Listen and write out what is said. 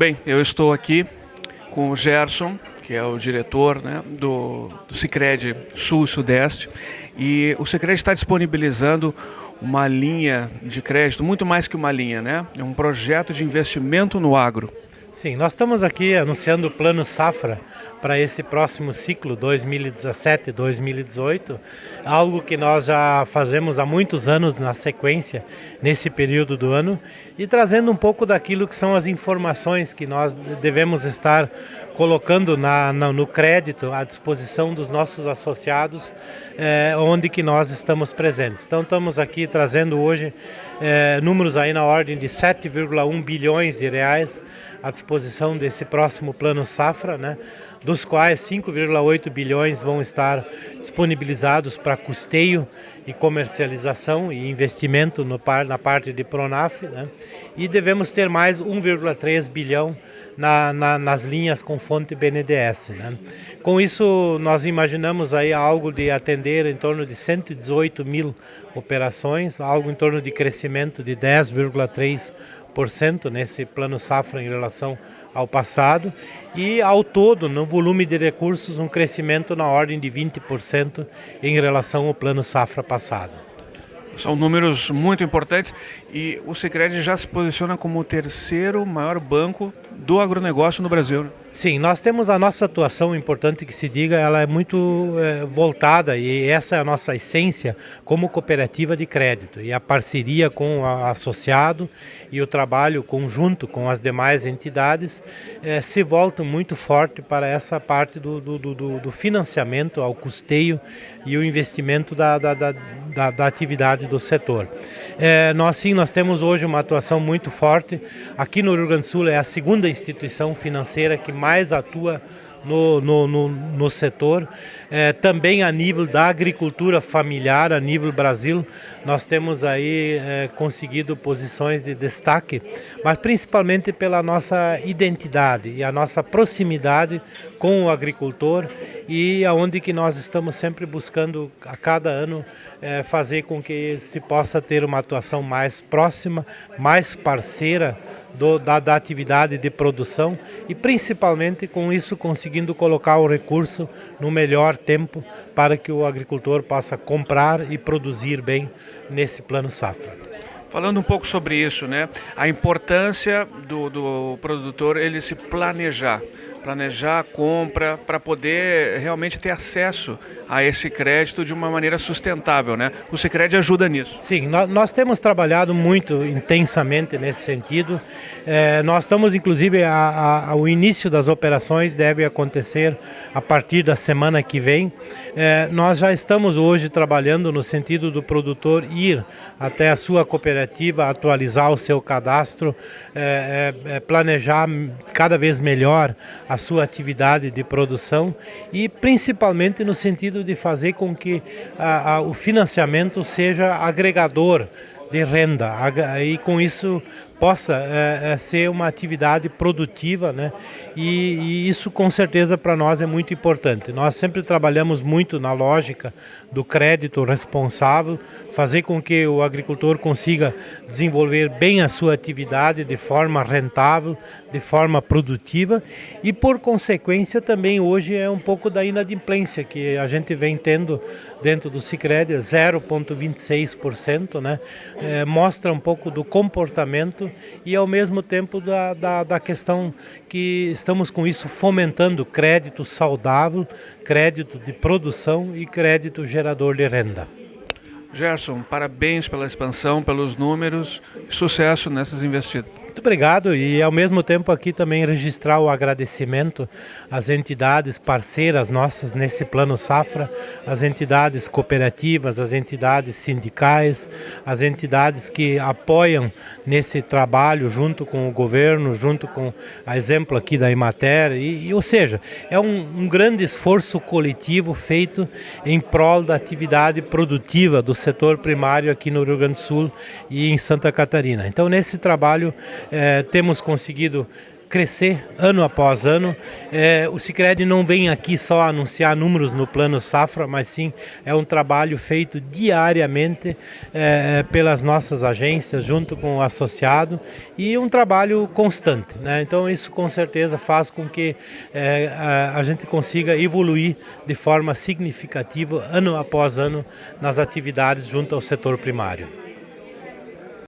Bem, eu estou aqui com o Gerson, que é o diretor né, do, do Cicred Sul e Sudeste, e o Cicred está disponibilizando uma linha de crédito, muito mais que uma linha, né? É um projeto de investimento no agro. Sim, nós estamos aqui anunciando o Plano Safra para esse próximo ciclo 2017-2018, algo que nós já fazemos há muitos anos na sequência, nesse período do ano, e trazendo um pouco daquilo que são as informações que nós devemos estar colocando na, na, no crédito à disposição dos nossos associados, eh, onde que nós estamos presentes. Então estamos aqui trazendo hoje eh, números aí na ordem de 7,1 bilhões de reais à disposição desse próximo plano safra, né? Dos quais 5,8 bilhões vão estar disponibilizados para custeio e comercialização e investimento no, na parte de Pronaf, né? e devemos ter mais 1,3 bilhão na, na, nas linhas com fonte BNDES. Né? Com isso, nós imaginamos aí algo de atender em torno de 118 mil operações, algo em torno de crescimento de 10,3% nesse plano safra em relação passado e ao todo no volume de recursos um crescimento na ordem de 20% em relação ao plano safra passado. São números muito importantes e o Sicredi já se posiciona como o terceiro maior banco do agronegócio no Brasil. Sim, nós temos a nossa atuação, importante que se diga, ela é muito é, voltada e essa é a nossa essência como cooperativa de crédito. E a parceria com o associado e o trabalho conjunto com as demais entidades é, se voltam muito forte para essa parte do, do, do, do financiamento ao custeio e o investimento da, da, da, da, da atividade do setor. É, nós sim, nós temos hoje uma atuação muito forte. Aqui no Rio Grande do Sul é a segunda instituição financeira que mais atua no, no, no, no setor. É, também a nível da agricultura familiar, a nível Brasil, nós temos aí é, conseguido posições de destaque, mas principalmente pela nossa identidade e a nossa proximidade com o agricultor e aonde que nós estamos sempre buscando a cada ano é, fazer com que se possa ter uma atuação mais próxima, mais parceira do, da, da, atividade de produção e principalmente com isso conseguindo colocar o recurso no melhor tempo para que o agricultor possa comprar e produzir bem nesse plano safra. Falando um pouco sobre isso, né? A importância do, do produtor ele se planejar planejar a compra para poder realmente ter acesso a esse crédito de uma maneira sustentável, né? O Sicredi ajuda nisso. Sim, nós, temos trabalhado muito intensamente nesse sentido. É, nós estamos, inclusive, a, a, o início das operações deve acontecer a partir da semana que vem. É, nós já estamos hoje trabalhando no sentido do produtor ir até a sua cooperativa, atualizar o seu cadastro, é, é, é planejar cada vez melhor a sua atividade de produção e principalmente no sentido de fazer com que a, a, o financiamento seja agregador de renda. E com isso possa é, é, ser uma atividade produtiva, né? E, e isso com certeza para nós é muito importante. Nós sempre trabalhamos muito na lógica do crédito responsável, fazer com que o agricultor consiga desenvolver bem a sua atividade de forma rentável, de forma produtiva e por consequência também hoje é um pouco da inadimplência que a gente vem tendo dentro do Sicredi, 0,26%, né? É, mostra um pouco do comportamento e ao mesmo tempo da, da, da questão que estamos com isso fomentando crédito saudável, crédito de produção e crédito gerador de renda. Gerson, parabéns pela expansão, pelos números, sucesso nessas investidas. Muito obrigado e ao mesmo tempo aqui também registrar o agradecimento às entidades parceiras nossas nesse plano safra, as entidades cooperativas, as entidades sindicais, as entidades que apoiam nesse trabalho junto com o governo, junto com a exemplo aqui da Imater, e, e ou seja, é um, um grande esforço coletivo feito em prol da atividade produtiva do setor primário aqui no Rio Grande do Sul e em Santa Catarina. Então nesse trabalho é, temos conseguido crescer ano após ano. É, o Sicredi não vem aqui só anunciar números no plano safra, mas sim é um trabalho feito diariamente é, pelas nossas agências, junto com o associado, e um trabalho constante. Né? Então isso com certeza faz com que é, a, a gente consiga evoluir de forma significativa ano após ano nas atividades junto ao setor primário.